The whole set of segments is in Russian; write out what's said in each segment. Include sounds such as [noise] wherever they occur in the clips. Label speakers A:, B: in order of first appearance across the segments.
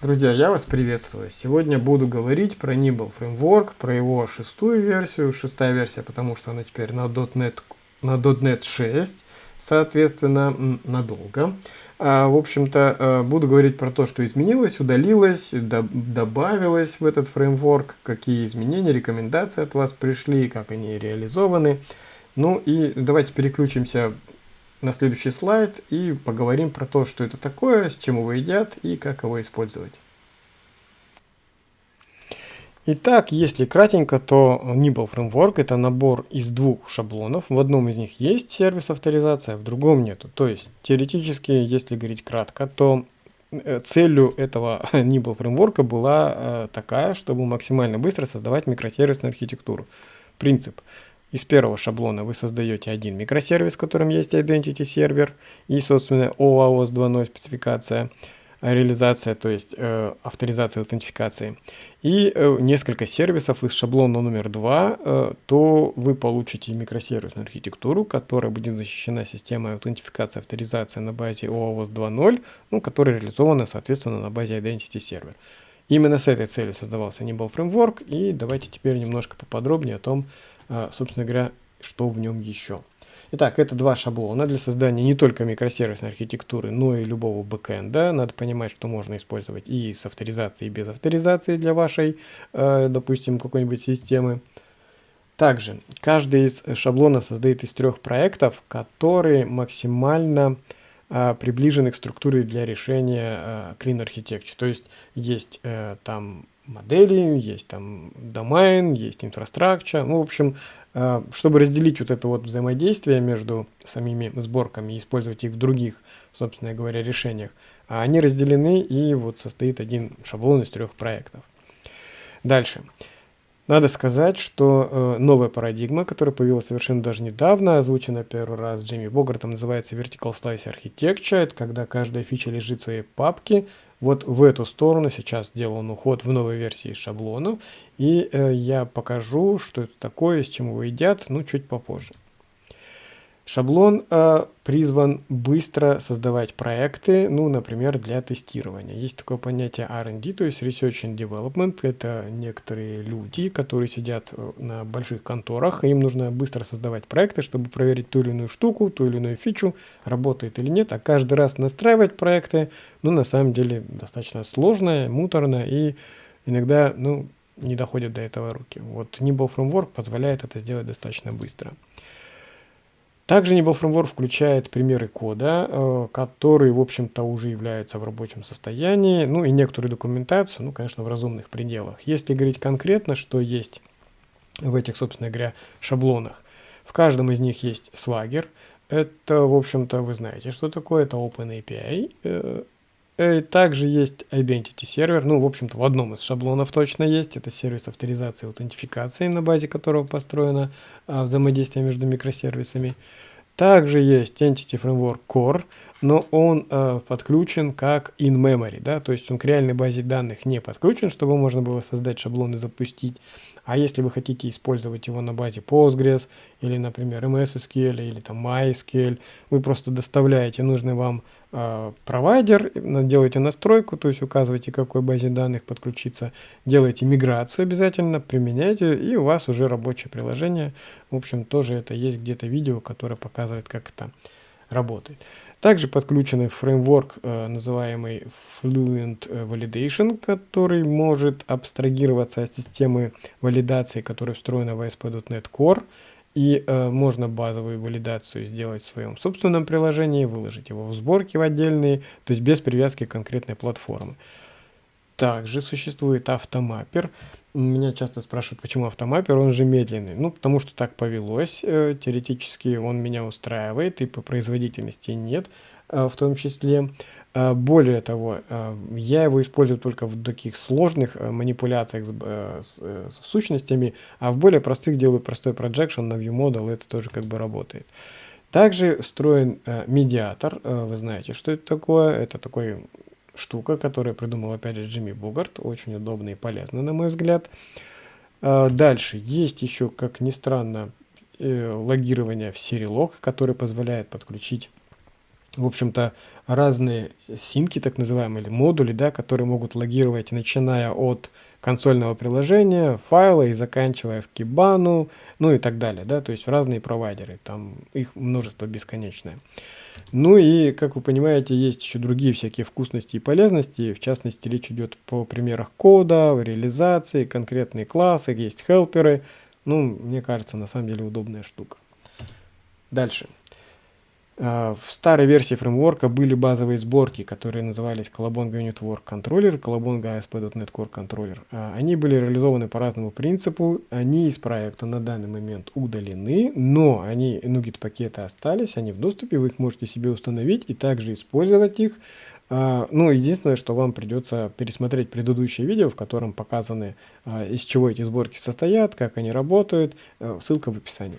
A: Друзья, я вас приветствую. Сегодня буду говорить про Nibble Framework, про его шестую версию. Шестая версия, потому что она теперь на .NET, на .NET 6, соответственно, надолго. А, в общем-то, э, буду говорить про то, что изменилось, удалилось, добавилось в этот фреймворк, какие изменения, рекомендации от вас пришли, как они реализованы. Ну и давайте переключимся на следующий слайд и поговорим про то, что это такое, с чем его едят и как его использовать. Итак, если кратенько, то Nibble Framework это набор из двух шаблонов. В одном из них есть сервис авторизация, в другом нету. То есть, теоретически, если говорить кратко, то э, целью этого [laughs] Nibble Framework была э, такая, чтобы максимально быстро создавать микросервисную архитектуру. Принцип. Из первого шаблона вы создаете один микросервис, в котором есть Identity сервер и, собственно, OAuth 2.0 спецификация, реализация, то есть э, авторизация, аутентификации, и э, несколько сервисов из шаблона номер 2, э, то вы получите микросервисную архитектуру, которая будет защищена системой аутентификации, авторизации на базе OAuth 2.0, ну, которая реализована, соответственно, на базе Identity сервер. Именно с этой целью создавался Nibble Framework, и давайте теперь немножко поподробнее о том, собственно говоря, что в нем еще. Итак, это два шаблона для создания не только микросервисной архитектуры, но и любого бэкэнда. Надо понимать, что можно использовать и с авторизацией, и без авторизации для вашей, а, допустим, какой-нибудь системы. Также каждый из шаблонов создает из трех проектов, которые максимально а, приближены к структуре для решения Clean Architecture. То есть есть э, там модели, есть там домен, есть инфраструктура. Ну, в общем, э, чтобы разделить вот это вот взаимодействие между самими сборками и использовать их в других, собственно говоря, решениях, они разделены и вот состоит один шаблон из трех проектов. Дальше. Надо сказать, что э, новая парадигма, которая появилась совершенно даже недавно, озвучена первый раз Джейми Богартом, называется Vertical Slice Architecture. Это когда каждая фича лежит в своей папке, вот в эту сторону сейчас сделан уход в новой версии шаблонов. И э, я покажу, что это такое, с чем его едят, ну, чуть попозже. Шаблон э, призван быстро создавать проекты, ну, например, для тестирования. Есть такое понятие R&D, то есть Research and Development. Это некоторые люди, которые сидят э, на больших конторах, им нужно быстро создавать проекты, чтобы проверить ту или иную штуку, ту или иную фичу, работает или нет. А каждый раз настраивать проекты, ну, на самом деле, достаточно сложно, муторно, и иногда, ну, не доходят до этого руки. Вот Nimble Framework позволяет это сделать достаточно быстро. Также Nibble Framework включает примеры кода, э, которые, в общем-то, уже являются в рабочем состоянии, ну и некоторую документацию, ну, конечно, в разумных пределах. Если говорить конкретно, что есть в этих, собственно говоря, шаблонах, в каждом из них есть Swagger. Это, в общем-то, вы знаете, что такое, это OpenAPI. Э, также есть Identity сервер, ну, в общем-то, в одном из шаблонов точно есть. Это сервис авторизации и аутентификации, на базе которого построено а, взаимодействие между микросервисами. Также есть Entity Framework Core, но он э, подключен как in-memory, да, то есть он к реальной базе данных не подключен, чтобы можно было создать шаблон и запустить. А если вы хотите использовать его на базе Postgres или, например, MS SQL или там MySQL, вы просто доставляете нужный вам э, провайдер, делаете настройку, то есть указываете, к какой базе данных подключиться, делаете миграцию обязательно, применяете, и у вас уже рабочее приложение. В общем, тоже это есть где-то видео, которое показывает, как это работает. Также подключенный фреймворк, э, называемый Fluent Validation, который может абстрагироваться от системы валидации, которая встроена в ASP.NET Core. И э, можно базовую валидацию сделать в своем собственном приложении, выложить его в сборки в отдельные, то есть без привязки к конкретной платформе. Также существует автомаппер. Меня часто спрашивают, почему автомаппер, он же медленный. Ну, потому что так повелось. Э, теоретически он меня устраивает, и по производительности нет э, в том числе. Э, более того, я его использую только в таких сложных манипуляциях с, с, с сущностями, а в более простых делаю простой projection на ViewModel, это тоже как бы работает. Также встроен медиатор, вы знаете, что это такое. Это такой штука, которую придумал опять же Джимми Бугарт. Очень удобно и полезно, на мой взгляд. А, дальше. Есть еще, как ни странно, э, логирование в Serilog, который позволяет подключить в общем-то, разные симки, так называемые, или модули, да, которые могут логировать, начиная от консольного приложения, файла и заканчивая в Kibana, ну и так далее, да, то есть разные провайдеры, там их множество бесконечное. Ну и, как вы понимаете, есть еще другие всякие вкусности и полезности, в частности, речь идет по примерах кода, реализации, конкретные классы, есть хелперы, ну, мне кажется, на самом деле удобная штука. Дальше. А, в старой версии фреймворка были базовые сборки, которые назывались Colabonga Unit Work Controller, Colabonga ASP.NET Core Controller. А, они были реализованы по разному принципу, они из проекта на данный момент удалены, но они, NuGet пакеты остались, они в доступе, вы их можете себе установить и также использовать их. А, ну, единственное, что вам придется пересмотреть предыдущее видео, в котором показаны, из чего эти сборки состоят, как они работают, ссылка в описании.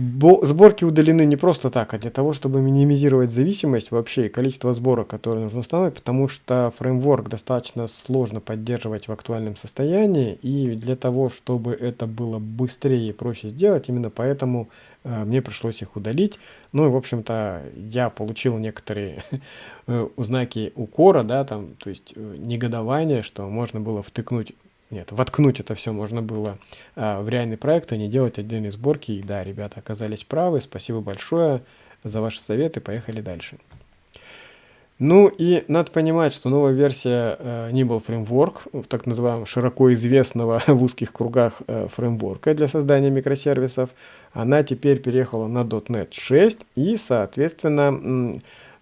A: Сборки удалены не просто так, а для того, чтобы минимизировать зависимость вообще и количество сборок, которые нужно установить, потому что фреймворк достаточно сложно поддерживать в актуальном состоянии, и для того, чтобы это было быстрее и проще сделать, именно поэтому э, мне пришлось их удалить. Ну и, в общем-то, я получил некоторые э, знаки укора, да, там, то есть э, негодование, что можно было втыкнуть нет, воткнуть это все можно было а, в реальный проект, а не делать отдельные сборки. И да, ребята оказались правы. Спасибо большое за ваши советы. Поехали дальше. Ну и надо понимать, что новая версия э, Nibble Framework, так называемого широко известного [laughs] в узких кругах э, фреймворка для создания микросервисов, она теперь переехала на .NET 6 и, соответственно,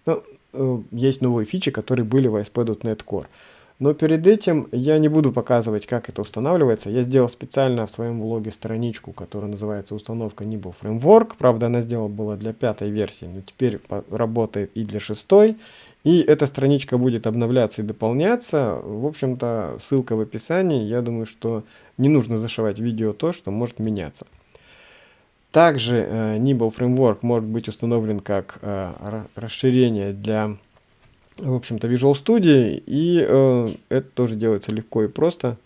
A: ну, э, есть новые фичи, которые были в ASP.NET Core. Но перед этим я не буду показывать, как это устанавливается. Я сделал специально в своем блоге страничку, которая называется «Установка Nibble Framework». Правда, она сделана была для пятой версии, но теперь работает и для шестой. И эта страничка будет обновляться и дополняться. В общем-то, ссылка в описании. Я думаю, что не нужно зашивать видео то, что может меняться. Также э, Nibble Framework может быть установлен как э, расширение для в общем-то, Visual Studio, и э, это тоже делается легко и просто.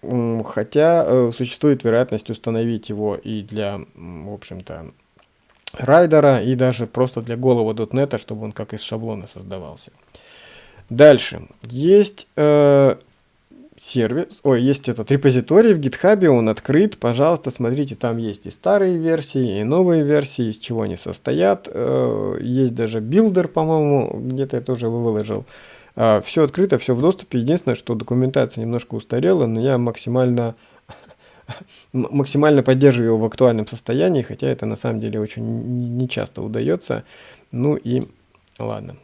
A: Хотя э, существует вероятность установить его и для, в общем-то, райдера, и даже просто для голого .NET, чтобы он как из шаблона создавался. Дальше. Есть э, сервис, ой, есть этот репозиторий в GitHub, он открыт, пожалуйста, смотрите, там есть и старые версии, и новые версии, из чего они состоят, э, есть даже builder, по-моему, где-то я тоже его выложил. Э, все открыто, все в доступе, единственное, что документация немножко устарела, но я максимально [laughs] максимально поддерживаю его в актуальном состоянии, хотя это на самом деле очень нечасто удается. Ну и ладно.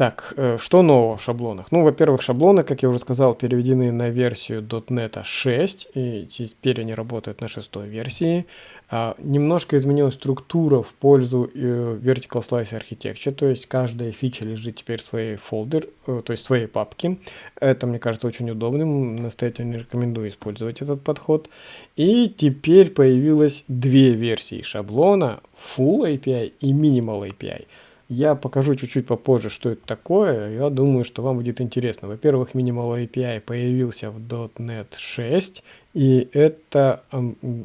A: Так, э, что нового в шаблонах? Ну, во-первых, шаблоны, как я уже сказал, переведены на версию .NET 6, и теперь они работают на шестой версии. А, немножко изменилась структура в пользу э, Vertical Slice Architecture, то есть каждая фича лежит теперь в своей фолдер, э, то есть в своей папке. Это, мне кажется, очень удобным, настоятельно рекомендую использовать этот подход. И теперь появилось две версии шаблона, Full API и Minimal API. Я покажу чуть-чуть попозже, что это такое. Я думаю, что вам будет интересно. Во-первых, Minimal API появился в .NET 6, и это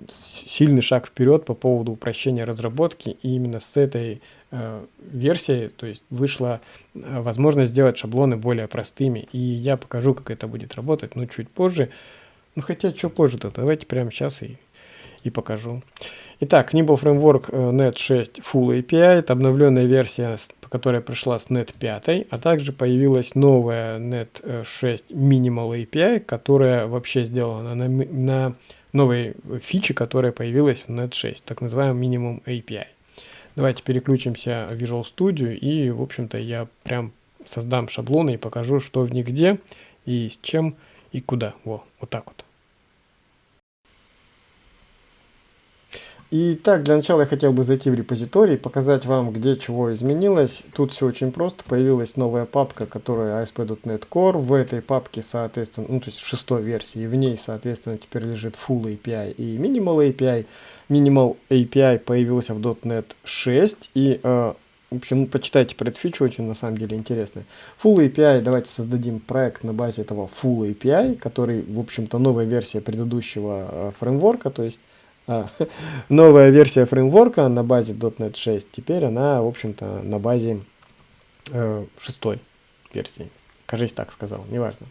A: сильный шаг вперед по поводу упрощения разработки. И именно с этой э, версии, то есть вышла э, возможность сделать шаблоны более простыми. И я покажу, как это будет работать, но чуть позже. Ну хотя, что позже-то? Давайте прямо сейчас и, и покажу. Итак, Nimble Framework э, .NET 6 Full API, это обновленная версия, которая пришла с .NET 5, а также появилась новая .NET 6 э, Minimal API, которая вообще сделана на, на новой фиче, которая появилась в .NET 6, так называемый Minimum API. Давайте переключимся в Visual Studio и, в общем-то, я прям создам шаблоны и покажу, что в них где и с чем и куда. Во, вот так вот. И так, для начала я хотел бы зайти в репозиторий, показать вам, где чего изменилось. Тут все очень просто. Появилась новая папка, которая ASP.NET Core. В этой папке, соответственно, ну, то есть шестой версии, в ней, соответственно, теперь лежит Full API и Minimal API. Minimal API появился в .NET 6. И, э, в общем, почитайте про эту фичу, очень на самом деле интересно. Full API, давайте создадим проект на базе этого Full API, который, в общем-то, новая версия предыдущего э, фреймворка, то есть а, [laughs] новая версия фреймворка на базе .NET 6, теперь она, в общем-то, на базе э, шестой версии. Кажись, так сказал, неважно.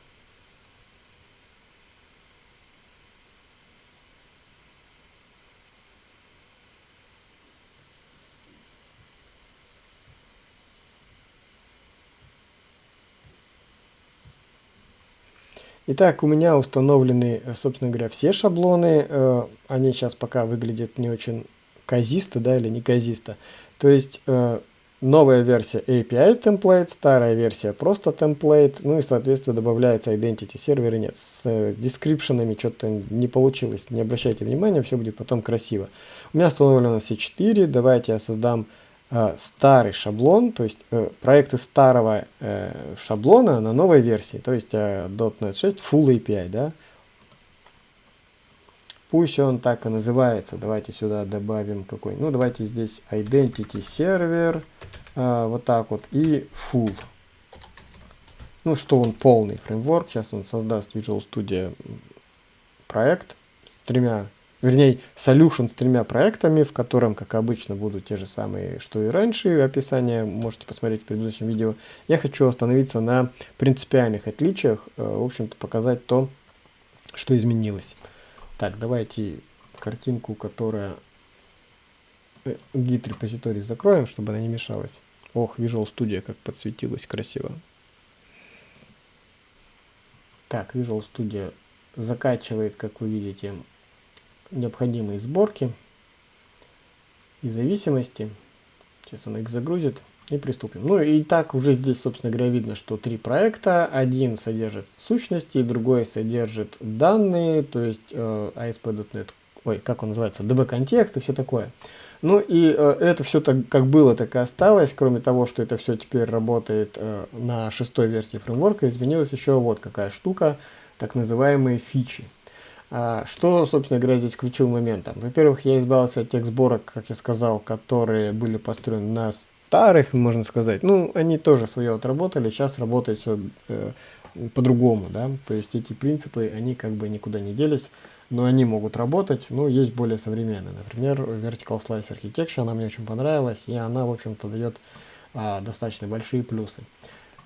A: Итак, у меня установлены, э, собственно говоря, все шаблоны. Э, они сейчас пока выглядят не очень казисто, да, или не казисто. То есть э, новая версия API template, старая версия просто template, ну и, соответственно, добавляется identity сервер и нет. С дескрипшенами что-то не получилось, не обращайте внимания, все будет потом красиво. У меня установлено все 4, давайте я создам э, старый шаблон, то есть э, проекты старого э, шаблона на новой версии, то есть э, .NET 6 Full API, да. Пусть он так и называется. Давайте сюда добавим какой. Ну, давайте здесь Identity Server, э, вот так вот, и Full. Ну, что он полный фреймворк. Сейчас он создаст Visual Studio проект с тремя вернее, solution с тремя проектами, в котором, как обычно, будут те же самые, что и раньше, описание можете посмотреть в предыдущем видео. Я хочу остановиться на принципиальных отличиях, э, в общем-то, показать то, что изменилось. Так, давайте картинку, которая э, git репозиторий закроем, чтобы она не мешалась. Ох, Visual Studio как подсветилась красиво. Так, Visual Studio закачивает, как вы видите, необходимые сборки и зависимости. Сейчас она их загрузит и приступим. Ну и так уже здесь, собственно говоря, видно, что три проекта. Один содержит сущности, другой содержит данные, то есть э, ASP.NET, ой, как он называется, DB-контекст и все такое. Ну и э, это все так, как было, так и осталось, кроме того, что это все теперь работает э, на шестой версии фреймворка, изменилась еще вот какая штука, так называемые фичи. А, что, собственно говоря, здесь ключевым моментом? Во-первых, я избавился от тех сборок, как я сказал, которые были построены на старых, можно сказать. Ну, они тоже свое отработали, сейчас работает все э, по-другому, да. То есть эти принципы, они как бы никуда не делись, но они могут работать, но есть более современные. Например, Vertical Slice Architecture, она мне очень понравилась, и она, в общем-то, дает а, достаточно большие плюсы.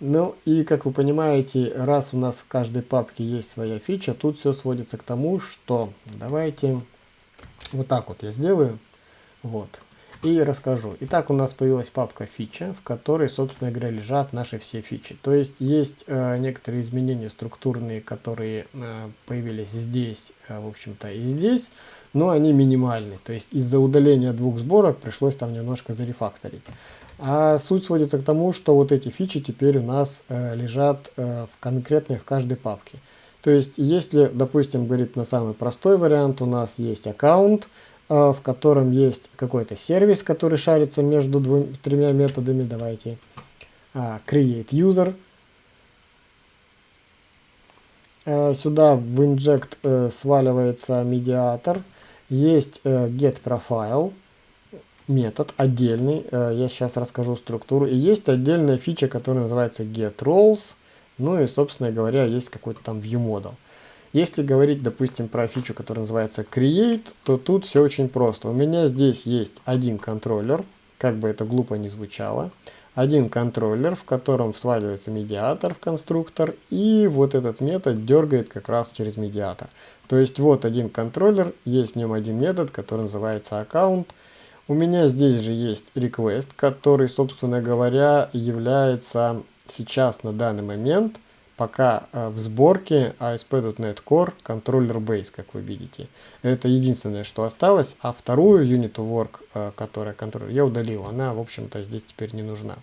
A: Ну и как вы понимаете, раз у нас в каждой папке есть своя фича, тут все сводится к тому, что давайте вот так вот я сделаю. Вот. И расскажу. Итак, у нас появилась папка фича, в которой, собственно говоря, лежат наши все фичи. То есть есть э, некоторые изменения структурные, которые э, появились здесь, э, в общем-то, и здесь, но они минимальны. То есть из-за удаления двух сборок пришлось там немножко зарефакторить. А суть сводится к тому, что вот эти фичи теперь у нас э, лежат э, в конкретной в каждой папке. То есть, если, допустим, говорит на самый простой вариант, у нас есть аккаунт, э, в котором есть какой-то сервис, который шарится между двумя, тремя методами. Давайте э, create user. Э, сюда в inject э, сваливается медиатор. Есть э, get profile метод отдельный. Э, я сейчас расскажу структуру. И есть отдельная фича, которая называется getRoles. Ну и, собственно говоря, есть какой-то там viewModel. Если говорить, допустим, про фичу, которая называется create, то тут все очень просто. У меня здесь есть один контроллер, как бы это глупо не звучало. Один контроллер, в котором сваливается медиатор в конструктор, и вот этот метод дергает как раз через медиатор. То есть вот один контроллер, есть в нем один метод, который называется аккаунт, у меня здесь же есть request, который, собственно говоря, является сейчас на данный момент пока э, в сборке ASP.NET Core Controller Base, как вы видите. Это единственное, что осталось, а вторую Unit Work, э, которая контроллер, я удалил. Она, в общем-то, здесь теперь не нужна.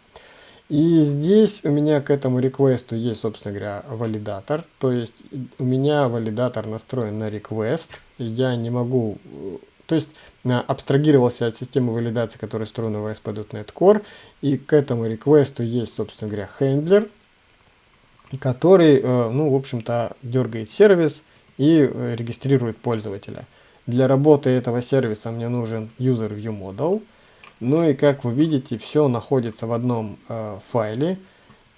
A: И здесь у меня к этому реквесту есть, собственно говоря, валидатор. То есть у меня валидатор настроен на request. Я не могу э, то есть абстрагировался от системы валидации, которая встроена в ASP.NET Core, и к этому реквесту есть, собственно говоря, хендлер, который, э, ну, в общем-то, дергает сервис и э, регистрирует пользователя. Для работы этого сервиса мне нужен user view model. Ну и как вы видите, все находится в одном э, файле.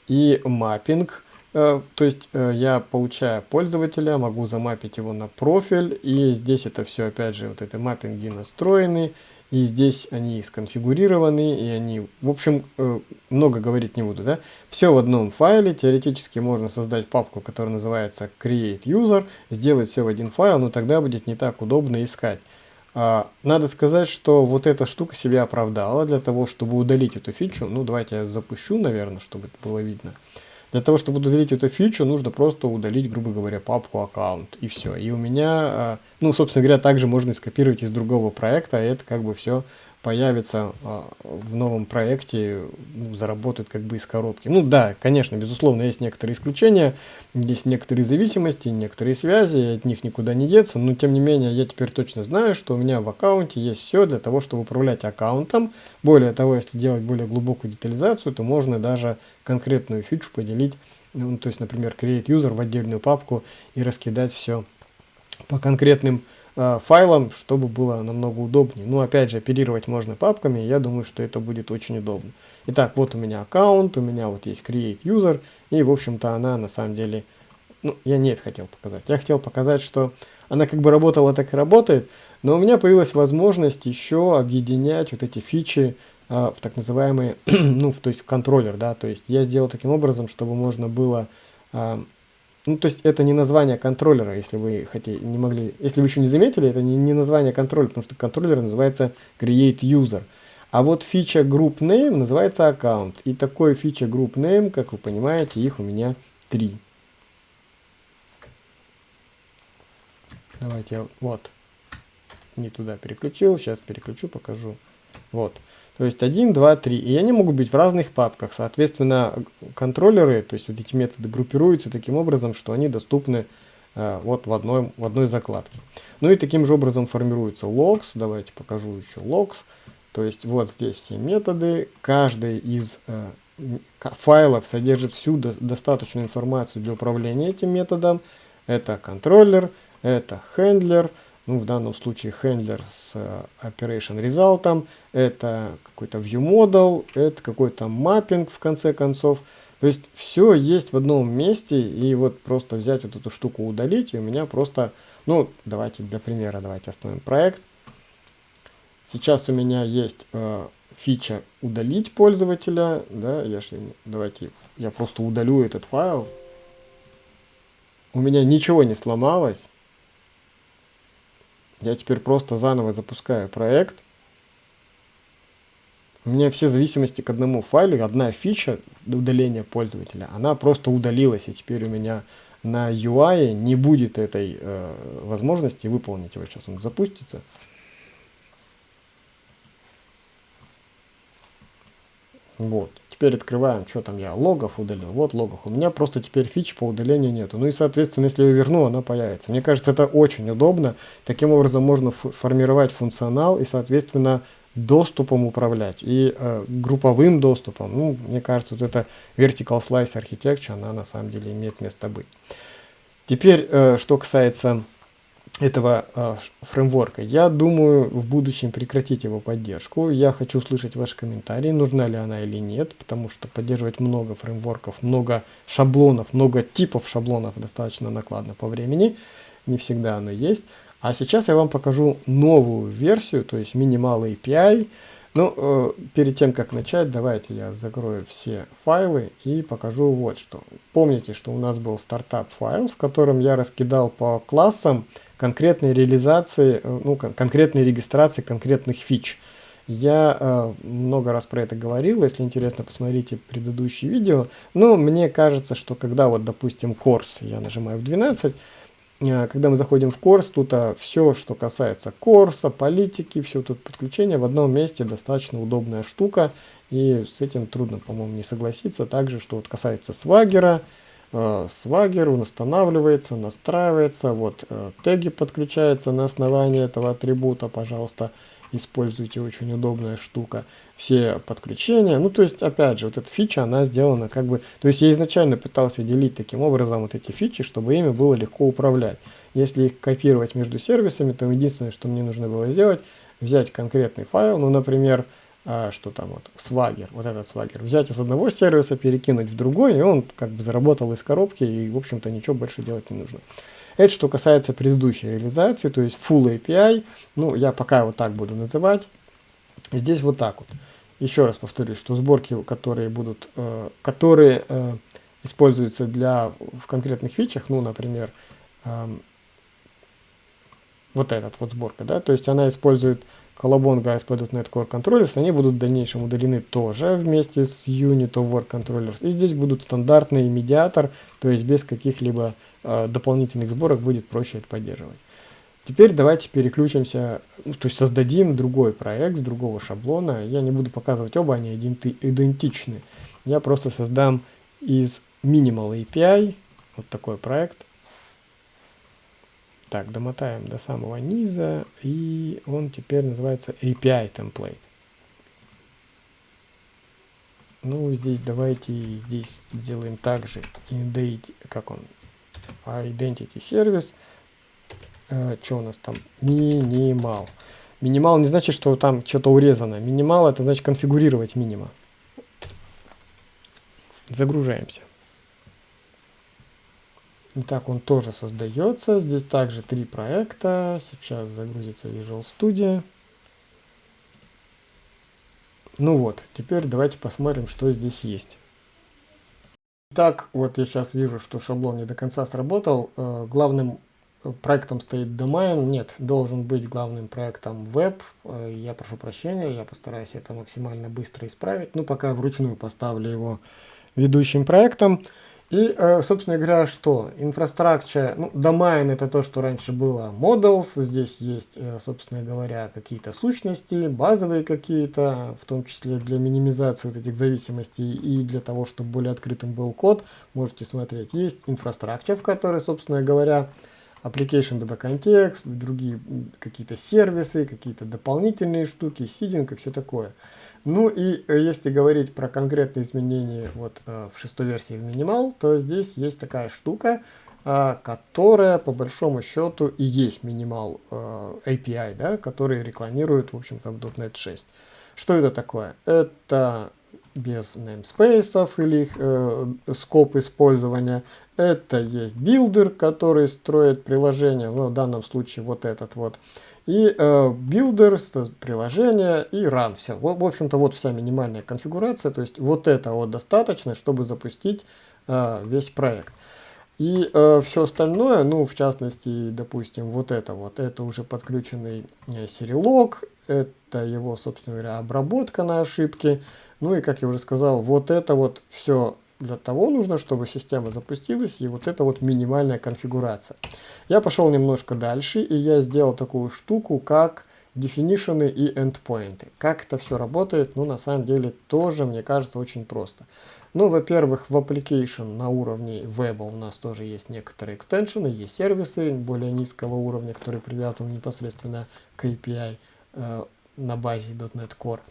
A: И маппинг Э, то есть э, я получаю пользователя, могу замапить его на профиль, и здесь это все, опять же, вот это маппинги настроены, и здесь они сконфигурированы, и они, в общем, э, много говорить не буду, да. Все в одном файле, теоретически можно создать папку, которая называется create user, сделать все в один файл, но тогда будет не так удобно искать. А, надо сказать, что вот эта штука себя оправдала для того, чтобы удалить эту фичу. Ну, давайте я запущу, наверное, чтобы это было видно. Для того, чтобы удалить эту фичу, нужно просто удалить, грубо говоря, папку аккаунт, и все. И у меня, а, ну, собственно говоря, также можно скопировать из другого проекта, и это как бы все появится а, в новом проекте, ну, заработают как бы из коробки. Ну да, конечно, безусловно, есть некоторые исключения, есть некоторые зависимости, некоторые связи, от них никуда не деться, но тем не менее я теперь точно знаю, что у меня в аккаунте есть все для того, чтобы управлять аккаунтом. Более того, если делать более глубокую детализацию, то можно даже конкретную фичу поделить, ну, то есть, например, create user в отдельную папку и раскидать все по конкретным файлом, чтобы было намного удобнее. Ну, опять же, оперировать можно папками, я думаю, что это будет очень удобно. Итак, вот у меня аккаунт, у меня вот есть create user, и, в общем-то, она на самом деле, ну, я не это хотел показать. Я хотел показать, что она как бы работала, так и работает, но у меня появилась возможность еще объединять вот эти фичи э, в так называемый, [clears throat] ну, то есть контроллер, да, то есть я сделал таким образом, чтобы можно было э, ну, то есть это не название контроллера, если вы хотите, не могли, если вы еще не заметили, это не, не название контроллера, потому что контроллер называется create user. А вот фича group name называется аккаунт. И такой фича group name, как вы понимаете, их у меня три. Давайте я, вот, не туда переключил, сейчас переключу, покажу. Вот. То есть 1, 2, 3. И они могут быть в разных папках. Соответственно, контроллеры, то есть вот эти методы группируются таким образом, что они доступны э, вот в одной, в одной закладке. Ну и таким же образом формируются logs. Давайте покажу еще logs. То есть вот здесь все методы. Каждый из э, файлов содержит всю до, достаточную информацию для управления этим методом. Это контроллер, это хендлер, ну, в данном случае handler с э, operation result, это какой-то view model, это какой-то mapping в конце концов. То есть все есть в одном месте, и вот просто взять вот эту штуку удалить, и у меня просто, ну, давайте для примера, давайте остановим проект. Сейчас у меня есть э, фича удалить пользователя, да, я, давайте, я просто удалю этот файл. У меня ничего не сломалось, я теперь просто заново запускаю проект. У меня все зависимости к одному файлу, одна фича удаления пользователя, она просто удалилась, и теперь у меня на UI не будет этой э, возможности выполнить его. Сейчас он запустится. Вот. Теперь открываем, что там я, логов удалил. Вот логов. У меня просто теперь фич по удалению нету. Ну и, соответственно, если я верну, она появится. Мне кажется, это очень удобно. Таким образом можно формировать функционал и, соответственно, доступом управлять. И э, групповым доступом. Ну, мне кажется, вот эта vertical slice architecture, она на самом деле имеет место быть. Теперь, э, что касается этого э, фреймворка. Я думаю в будущем прекратить его поддержку. Я хочу услышать ваши комментарии, нужна ли она или нет, потому что поддерживать много фреймворков, много шаблонов, много типов шаблонов достаточно накладно по времени. Не всегда оно есть. А сейчас я вам покажу новую версию, то есть Minimal API. Ну, э, перед тем, как начать, давайте я закрою все файлы и покажу вот что. Помните, что у нас был стартап файл, в котором я раскидал по классам, конкретной реализации, э, ну, конкретной регистрации конкретных фич. Я э, много раз про это говорил, если интересно, посмотрите предыдущие видео. Но мне кажется, что когда вот, допустим, курс, я нажимаю в 12, э, когда мы заходим в курс, тут а, все, что касается курса, политики, все тут подключение в одном месте достаточно удобная штука. И с этим трудно, по-моему, не согласиться. Также, что вот касается свагера, Э, свагер, он устанавливается, настраивается, вот э, теги подключаются на основании этого атрибута, пожалуйста, используйте, очень удобная штука. Все подключения, ну то есть опять же, вот эта фича, она сделана как бы, то есть я изначально пытался делить таким образом вот эти фичи, чтобы ими было легко управлять. Если их копировать между сервисами, то единственное, что мне нужно было сделать, взять конкретный файл, ну например, а, что там вот, свагер, вот этот свагер, взять из одного сервиса, перекинуть в другой, и он как бы заработал из коробки, и, в общем-то, ничего больше делать не нужно. Это что касается предыдущей реализации, то есть Full API, ну, я пока вот так буду называть. Здесь вот так вот. Еще раз повторюсь, что сборки, которые будут, э, которые э, используются для в конкретных фичах, ну, например, э, вот этот вот сборка, да, то есть она использует Colobongo ASP.NET Core Controllers, они будут в дальнейшем удалены тоже вместе с Unit of Work Controllers. И здесь будут стандартный медиатор, то есть без каких-либо э, дополнительных сборок будет проще это поддерживать. Теперь давайте переключимся, ну, то есть создадим другой проект с другого шаблона. Я не буду показывать оба, они идентичны. Я просто создам из Minimal API вот такой проект. Так, домотаем до самого низа, и он теперь называется API template. Ну, здесь давайте здесь сделаем также indate, как он, identity service. Э, что у нас там? Минимал. Минимал не значит, что там что-то урезано. Минимал это значит конфигурировать минима. Загружаемся. Итак, он тоже создается. Здесь также три проекта. Сейчас загрузится Visual Studio. Ну вот, теперь давайте посмотрим, что здесь есть. Итак, вот я сейчас вижу, что шаблон не до конца сработал. Э, главным проектом стоит домен. Нет, должен быть главным проектом веб. Э, я прошу прощения, я постараюсь это максимально быстро исправить. Ну, пока вручную поставлю его ведущим проектом. И, э, собственно говоря, что? Инфраструктура, ну, domain это то, что раньше было models, здесь есть, э, собственно говоря, какие-то сущности, базовые какие-то, в том числе для минимизации вот этих зависимостей и для того, чтобы более открытым был код, можете смотреть. Есть инфраструктура, в которой, собственно говоря, application DB контекст, другие какие-то сервисы, какие-то дополнительные штуки, сидинг и все такое. Ну и э, если говорить про конкретные изменения вот э, в шестой версии в минимал, то здесь есть такая штука, э, которая по большому счету и есть минимал API, да, который рекламирует, в общем-то, в .NET 6. Что это такое? Это без namespace или их э, scope использования. Это есть builder, который строит приложение, ну, в данном случае вот этот вот и э, builder, приложение и run. Все. В, в общем-то, вот вся минимальная конфигурация. То есть вот это вот достаточно, чтобы запустить э, весь проект. И э, все остальное, ну, в частности, допустим, вот это вот, это уже подключенный э, Serilog, это его, собственно говоря, обработка на ошибки. Ну и, как я уже сказал, вот это вот все для того нужно, чтобы система запустилась, и вот это вот минимальная конфигурация. Я пошел немножко дальше, и я сделал такую штуку, как definition и endpoint. Как это все работает, ну, на самом деле, тоже, мне кажется, очень просто. Ну, во-первых, в application на уровне веба у нас тоже есть некоторые экстеншены, есть сервисы более низкого уровня, которые привязаны непосредственно к API э, на базе .NET Core.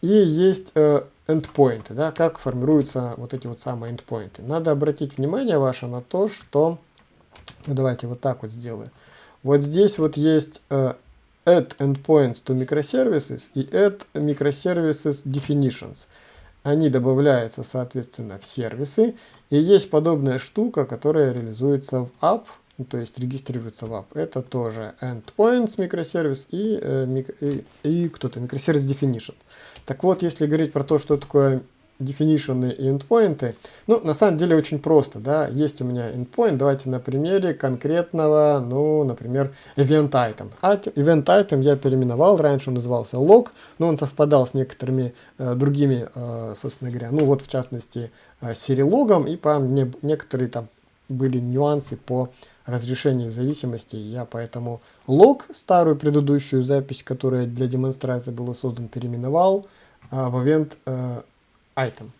A: И есть э, endpoinты, да, как формируются вот эти вот самые endpoinты. Надо обратить внимание ваше на то, что, ну, давайте вот так вот сделаю. Вот здесь вот есть э, add endpoints to microservices и add microservices definitions. Они добавляются, соответственно, в сервисы. И есть подобная штука, которая реализуется в app, то есть регистрируется в app. Это тоже endpoints микросервис и, э, и, и кто-то микросервис definition. Так вот, если говорить про то, что такое definition и endpoint, ну, на самом деле очень просто, да, есть у меня endpoint, давайте на примере конкретного, ну, например, event item. А event item я переименовал, раньше он назывался log, но он совпадал с некоторыми э, другими, э, собственно говоря, ну, вот в частности, э, серилогом, и по мне некоторые там были нюансы по разрешению зависимости. Я поэтому лог, старую предыдущую запись, которая для демонстрации была создан, переименовал а, в event а, item.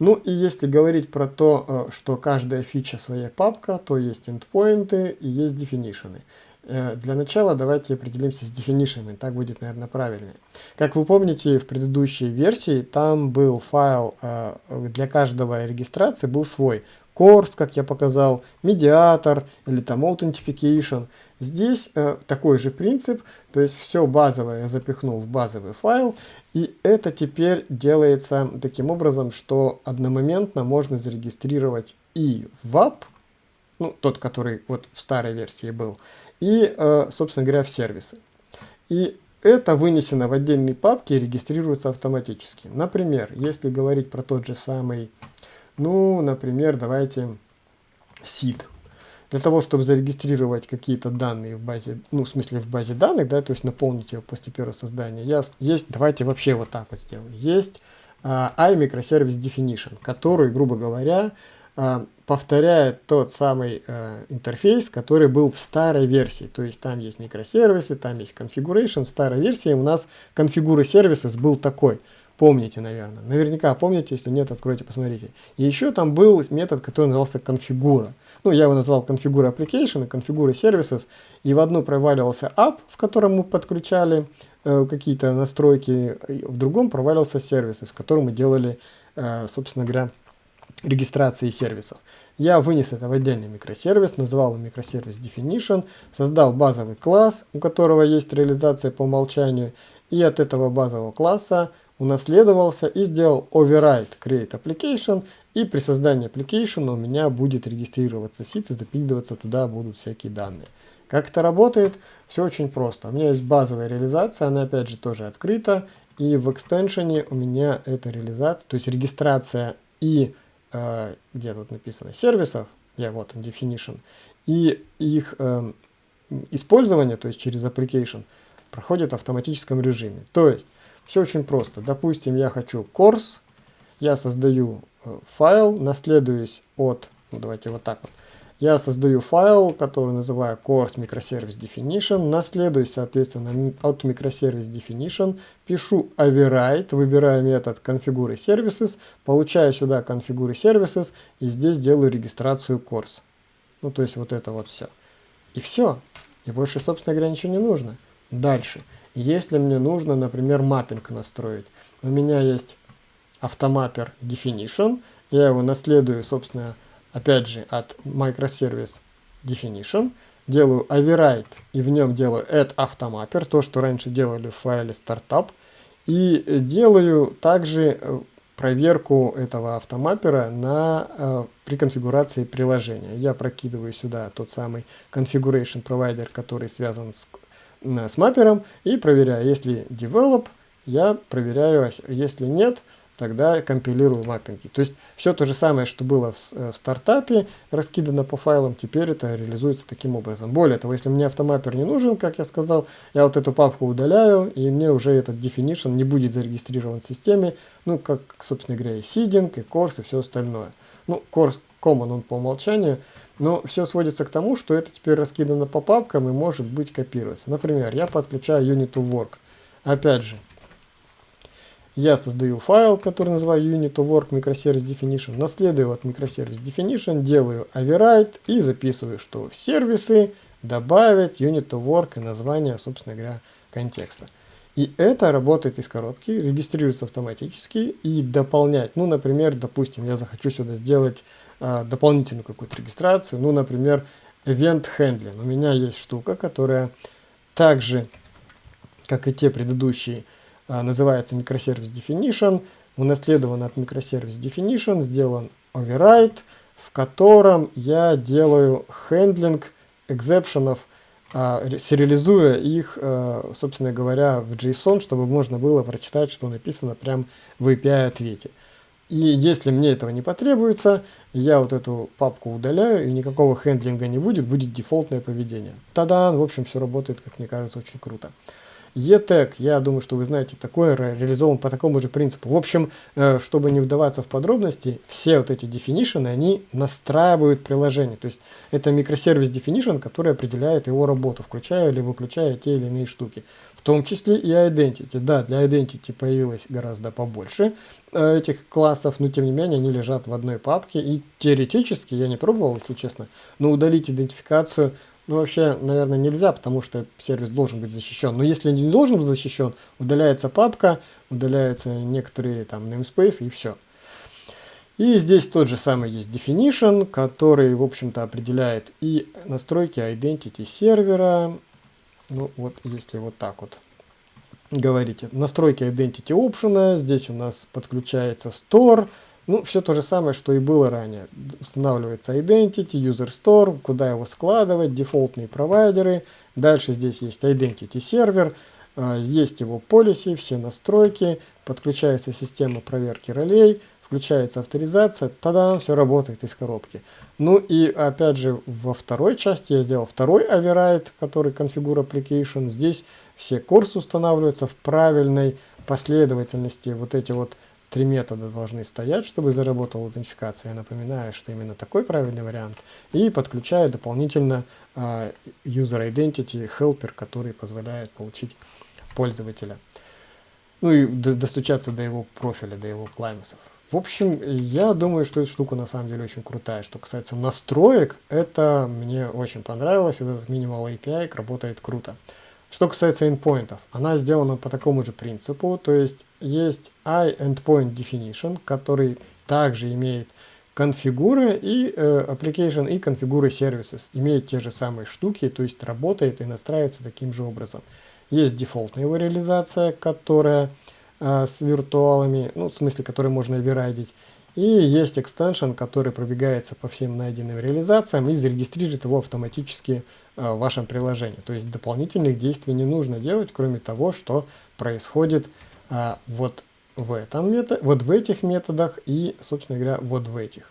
A: Ну и если говорить про то, а, что каждая фича своя папка, то есть endpoinты и есть definition. Э, для начала давайте определимся с definition, так будет, наверное, правильнее. Как вы помните, в предыдущей версии там был файл э, для каждого регистрации, был свой. Course, как я показал, медиатор или там Authentication. Здесь э, такой же принцип, то есть все базовое я запихнул в базовый файл, и это теперь делается таким образом, что одномоментно можно зарегистрировать и WAP, ну, тот, который вот в старой версии был, и, э, собственно говоря, в сервисы. И это вынесено в отдельные папки и регистрируется автоматически. Например, если говорить про тот же самый, ну, например, давайте SID. Для того, чтобы зарегистрировать какие-то данные в базе, ну, в смысле в базе данных, да, то есть наполнить ее после первого создания, я, есть, давайте вообще вот так вот сделаем. Есть uh, iMicroservice Definition, который, грубо говоря, uh, повторяет тот самый uh, интерфейс, который был в старой версии. То есть там есть микросервисы, там есть configuration. В старой версии у нас конфигуры сервисов был такой – Помните, наверное. Наверняка помните, если нет, откройте, посмотрите. И еще там был метод, который назывался конфигура. Ну, я его назвал конфигура application конфигура services. И в одну проваливался app, в котором мы подключали э, какие-то настройки, в другом провалился сервисы, в котором мы делали, э, собственно говоря, регистрации сервисов. Я вынес это в отдельный микросервис, назвал его микросервис definition, создал базовый класс, у которого есть реализация по умолчанию, и от этого базового класса унаследовался и сделал override create application, и при создании application у меня будет регистрироваться сит и запикиваться туда будут всякие данные. Как это работает? Все очень просто. У меня есть базовая реализация, она опять же тоже открыта, и в экстеншене у меня эта реализация, то есть регистрация и, э, где тут написано, сервисов, я вот он, definition, и их э, использование, то есть через application, проходит в автоматическом режиме. То есть все очень просто. Допустим, я хочу course, я создаю э, файл, наследуюсь от, ну, давайте вот так вот, я создаю файл, который называю course microservice definition, наследуюсь, соответственно, от microservice definition, пишу override, выбираю метод configure services, получаю сюда configure services и здесь делаю регистрацию course. Ну, то есть вот это вот все. И все. И больше, собственно говоря, ничего не нужно. Дальше. Если мне нужно, например, маппинг настроить, у меня есть автомаппер definition, я его наследую, собственно, опять же, от microservice definition, делаю override и в нем делаю add автомаппер, то, что раньше делали в файле startup, и делаю также э, проверку этого автомаппера на, э, при конфигурации приложения. Я прокидываю сюда тот самый configuration provider, который связан с с маппером и проверяю. Если develop, я проверяю, если нет, тогда компилирую маппинги. То есть все то же самое, что было в, э, в стартапе, раскидано по файлам, теперь это реализуется таким образом. Более того, если мне автомаппер не нужен, как я сказал, я вот эту папку удаляю, и мне уже этот definition не будет зарегистрирован в системе, ну, как, собственно говоря, и seeding, и course, и все остальное. Ну, course common он по умолчанию, но все сводится к тому, что это теперь раскидано по папкам и может быть копироваться. Например, я подключаю unit work. Опять же, я создаю файл, который называю unit work microservice definition, наследую от microservice definition, делаю override и записываю, что в сервисы добавить unit work и название, собственно говоря, контекста. И это работает из коробки, регистрируется автоматически и дополнять. Ну, например, допустим, я захочу сюда сделать дополнительную какую-то регистрацию, ну, например, Event Handling. У меня есть штука, которая также, как и те предыдущие, а, называется Microservice Definition, унаследован от Microservice Definition, сделан override, в котором я делаю handling exception ов, а, сериализуя их, а, собственно говоря, в JSON, чтобы можно было прочитать, что написано прямо в API-ответе. И если мне этого не потребуется, я вот эту папку удаляю, и никакого handling а не будет, будет дефолтное поведение. Тогда, в общем, все работает, как мне кажется, очень круто. ETEC, я думаю, что вы знаете, такое реализован по такому же принципу. В общем, э, чтобы не вдаваться в подробности, все вот эти definition, они настраивают приложение. То есть это микросервис definition, который определяет его работу, включая или выключая те или иные штуки. В том числе и identity. Да, для identity появилось гораздо побольше э, этих классов, но тем не менее они лежат в одной папке. И теоретически, я не пробовал, если честно, но удалить идентификацию Ну, вообще, наверное, нельзя, потому что сервис должен быть защищен. Но если не должен быть защищен, удаляется папка, удаляются некоторые там namespace и все. И здесь тот же самый есть definition, который, в общем-то, определяет и настройки identity сервера. Ну, вот если вот так вот говорите. Настройки identity option, здесь у нас подключается store, ну, все то же самое, что и было ранее. Устанавливается Identity, User Store, куда его складывать, дефолтные провайдеры. Дальше здесь есть Identity сервер, а, есть его policy, все настройки, подключается система проверки ролей, включается авторизация, тогда все работает из коробки. Ну и опять же во второй части я сделал второй override, который Configure Application. Здесь все курсы устанавливаются в правильной последовательности. Вот эти вот три метода должны стоять, чтобы заработала аутентификация. Я напоминаю, что именно такой правильный вариант. И подключаю дополнительно uh, User Identity Helper, который позволяет получить пользователя. Ну и достучаться до его профиля, до его клаймесов. В общем, я думаю, что эта штука на самом деле очень крутая. Что касается настроек, это мне очень понравилось. Этот Minimal API работает круто. Что касается endpointов, она сделана по такому же принципу, то есть есть iEndpoint definition, который также имеет конфигуры и э, application и конфигуры services, имеет те же самые штуки, то есть работает и настраивается таким же образом. Есть дефолтная его реализация, которая э, с виртуалами, ну в смысле, который можно оверрайдить, и есть extension, который пробегается по всем найденным реализациям и зарегистрирует его автоматически в вашем приложении. То есть дополнительных действий не нужно делать, кроме того, что происходит а, вот в этом методе, вот в этих методах и, собственно говоря, вот в этих.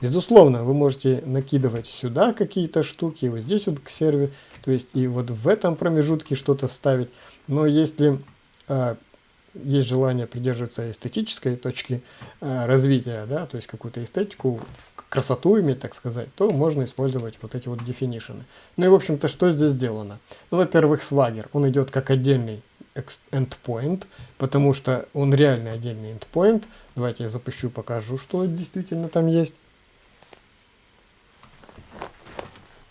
A: Безусловно, вы можете накидывать сюда какие-то штуки, вот здесь вот к серверу, то есть и вот в этом промежутке что-то вставить. Но если а, есть желание придерживаться эстетической точки а, развития, да, то есть какую-то эстетику красоту иметь, так сказать, то можно использовать вот эти вот definition. Ну и, в общем-то, что здесь сделано? Ну, во-первых, Swagger, он идет как отдельный endpoint, потому что он реально отдельный endpoint. Давайте я запущу, покажу, что действительно там есть.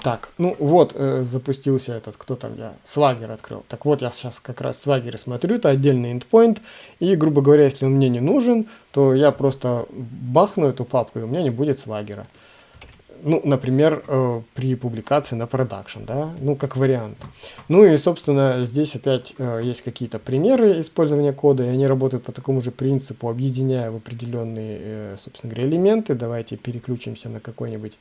A: Так, ну вот э, запустился этот, кто там я, Swagger открыл. Так вот, я сейчас как раз Swagger смотрю, это отдельный endpoint. И, грубо говоря, если он мне не нужен, то я просто бахну эту папку, и у меня не будет Swagger. Ну, например, э, при публикации на продакшн, да, ну, как вариант. Ну и, собственно, здесь опять э, есть какие-то примеры использования кода, и они работают по такому же принципу, объединяя в определенные, э, собственно говоря, элементы. Давайте переключимся на какой-нибудь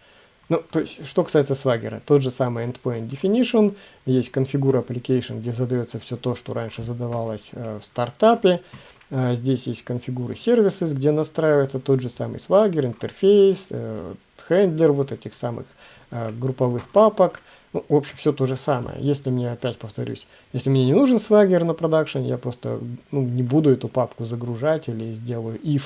A: ну, то есть, что касается Swagger, тот же самый endpoint definition, есть configure application, где задается все то, что раньше задавалось э, в стартапе. Э, здесь есть configure services, где настраивается тот же самый Swagger, интерфейс, э, вот этих самых э, групповых папок. Ну, в общем, все то же самое. Если мне, опять повторюсь, если мне не нужен Swagger на продакшн, я просто ну, не буду эту папку загружать или сделаю if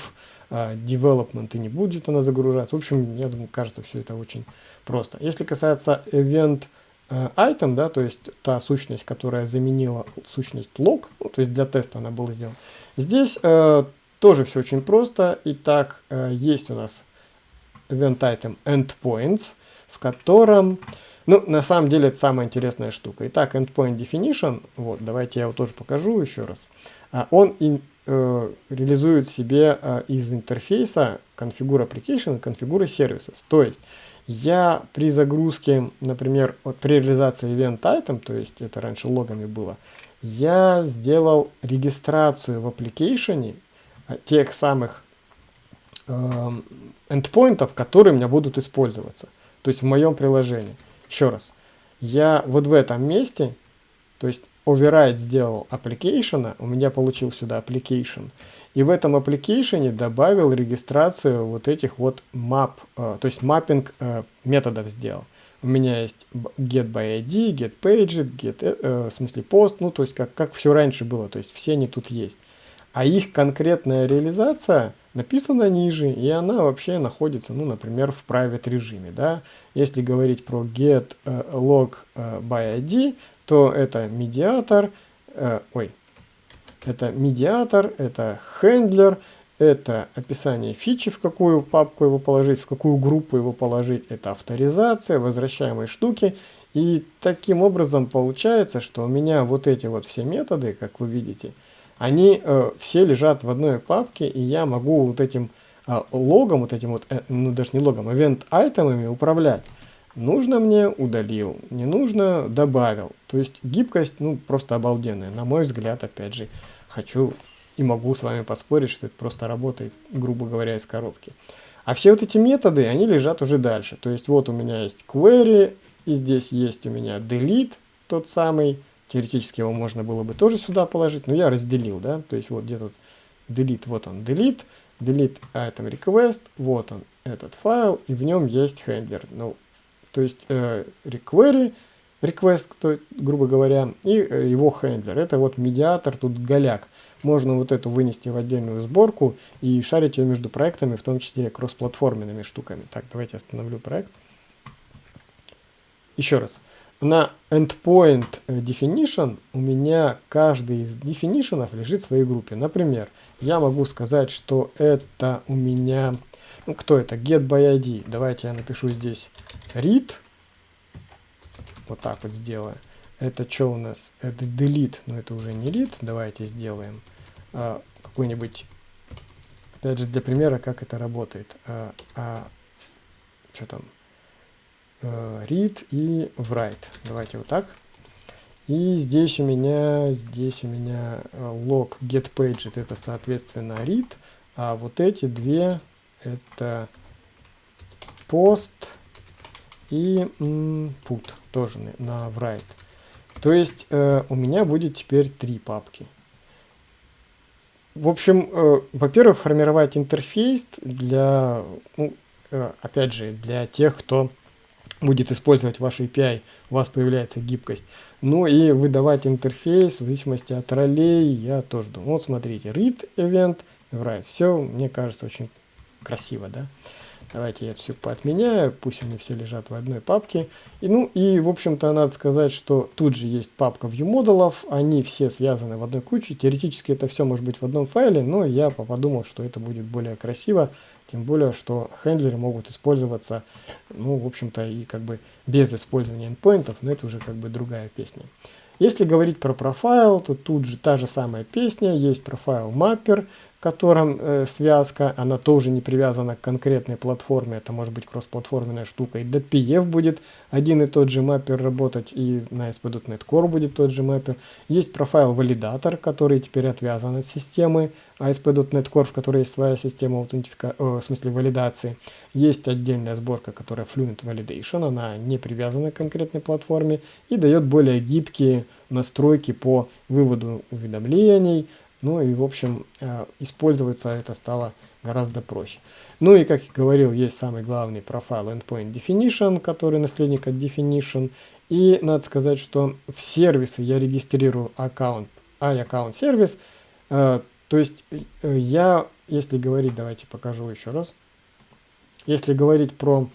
A: development и не будет она загружаться. В общем, я думаю, кажется, все это очень просто. Если касается event э, item, да, то есть та сущность, которая заменила сущность log, ну, то есть для теста она была сделана, здесь э, тоже все очень просто. Итак, э, есть у нас event item endpoints, в котором, ну, на самом деле, это самая интересная штука. Итак, endpoint definition, вот, давайте я его тоже покажу еще раз. А, он э, реализует себе э, из интерфейса configure application и configure services. То есть я при загрузке, например, вот при реализации event item, то есть это раньше логами было, я сделал регистрацию в application э, тех самых э, endpointов, которые у меня будут использоваться. То есть в моем приложении. Еще раз. Я вот в этом месте, то есть override сделал application, у меня получил сюда application, и в этом application добавил регистрацию вот этих вот map, э, то есть маппинг э, методов сделал. У меня есть get by ID, get page, get, э, в смысле post, ну то есть как, как все раньше было, то есть все они тут есть. А их конкретная реализация написана ниже, и она вообще находится, ну, например, в private режиме, да. Если говорить про get log by ID, то это медиатор, э, ой, это медиатор, это хендлер, это описание фичи, в какую папку его положить, в какую группу его положить, это авторизация, возвращаемые штуки, И таким образом получается, что у меня вот эти вот все методы, как вы видите, они э, все лежат в одной папке, и я могу вот этим э, логом, вот этим вот, э, ну даже не логом, event айтемами управлять. Нужно мне удалил, не нужно добавил. То есть гибкость, ну, просто обалденная. На мой взгляд, опять же, хочу и могу с вами поспорить, что это просто работает, грубо говоря, из коробки. А все вот эти методы, они лежат уже дальше. То есть вот у меня есть query, и здесь есть у меня delete, тот самый. Теоретически его можно было бы тоже сюда положить, но я разделил, да. То есть вот где тут delete, вот он delete, delete item request, вот он этот файл, и в нем есть хендлер. Ну, то есть э, requery, request, то, грубо говоря, и э, его хендлер. Это вот медиатор, тут голяк. Можно вот эту вынести в отдельную сборку и шарить ее между проектами, в том числе кроссплатформенными штуками. Так, давайте остановлю проект. Еще раз. На endpoint э, definition у меня каждый из definition лежит в своей группе. Например, я могу сказать, что это у меня ну, кто это? Get by ID. Давайте я напишу здесь read. Вот так вот сделаю. Это что у нас? Это delete, но это уже не read. Давайте сделаем а, какой-нибудь, опять же, для примера, как это работает. А, а, что там? А, read и write. Давайте вот так. И здесь у меня, здесь у меня log get page, это соответственно read, а вот эти две это post и put тоже на write. То есть э, у меня будет теперь три папки. В общем, э, во-первых, формировать интерфейс для, ну, э, опять же, для тех, кто будет использовать ваш API, у вас появляется гибкость. Ну и выдавать интерфейс в зависимости от ролей, я тоже думаю. Вот смотрите, read event, write. Все, мне кажется, очень красиво, да. Давайте я все поотменяю, пусть они все лежат в одной папке. И, ну и, в общем-то, надо сказать, что тут же есть папка viewModel, они все связаны в одной куче. Теоретически это все может быть в одном файле, но я подумал, что это будет более красиво. Тем более, что хендлеры могут использоваться, ну, в общем-то, и как бы без использования endpointов, но это уже как бы другая песня. Если говорить про профайл, то тут же та же самая песня, есть профайл котором э, связка, она тоже не привязана к конкретной платформе, это может быть кроссплатформенная штука, и до PF будет один и тот же маппер работать, и на ASP.NET Core будет тот же маппер. Есть профайл валидатор, который теперь отвязан от системы ASP.NET Core, в которой есть своя система аутентифика... О, в смысле валидации. Есть отдельная сборка, которая Fluent Validation, она не привязана к конкретной платформе и дает более гибкие настройки по выводу уведомлений, ну и, в общем, э, использоваться это стало гораздо проще. Ну и, как я говорил, есть самый главный профайл Endpoint Definition, который наследник от Definition. И надо сказать, что в сервисы я регистрирую аккаунт, iAccount сервис. Э, то есть э, я, если говорить, давайте покажу еще раз. Если говорить про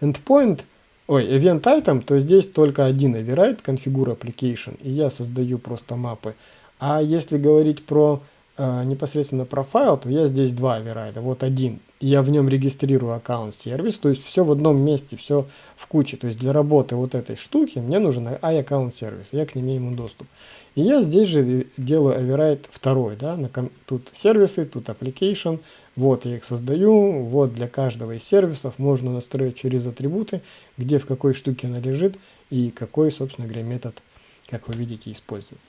A: endpoint, ой, event item, то здесь только один override, configure application, и я создаю просто мапы а если говорить про э, непосредственно профайл, то я здесь два оверрайда. Вот один. Я в нем регистрирую аккаунт сервис, то есть все в одном месте, все в куче. То есть для работы вот этой штуки мне нужен iAccount сервис, я к ним имею доступ. И я здесь же делаю оверрайд второй, да, на, тут сервисы, тут application, вот я их создаю, вот для каждого из сервисов можно настроить через атрибуты, где в какой штуке она лежит и какой, собственно говоря, метод, как вы видите, использует.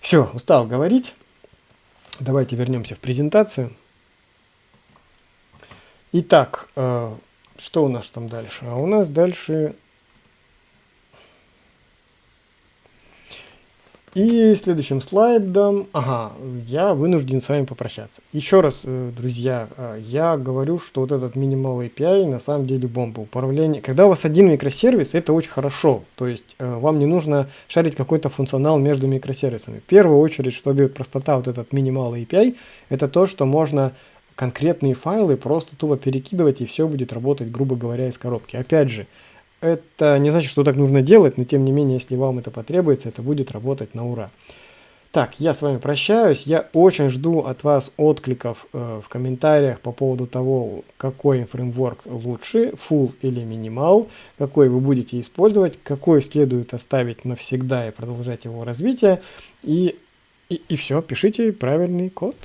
A: Все, устал говорить. Давайте вернемся в презентацию. Итак, э, что у нас там дальше? А у нас дальше И следующим слайдом, ага, я вынужден с вами попрощаться. Еще раз, э, друзья, э, я говорю, что вот этот Minimal API на самом деле бомба. Управление, когда у вас один микросервис, это очень хорошо. То есть э, вам не нужно шарить какой-то функционал между микросервисами. В первую очередь, что дает простота вот этот Minimal API, это то, что можно конкретные файлы просто тупо перекидывать и все будет работать, грубо говоря, из коробки. Опять же, это не значит, что так нужно делать, но тем не менее, если вам это потребуется, это будет работать на ура. Так, я с вами прощаюсь. Я очень жду от вас откликов э, в комментариях по поводу того, какой фреймворк лучше, full или minimal, какой вы будете использовать, какой следует оставить навсегда и продолжать его развитие. И, и, и все, пишите правильный код.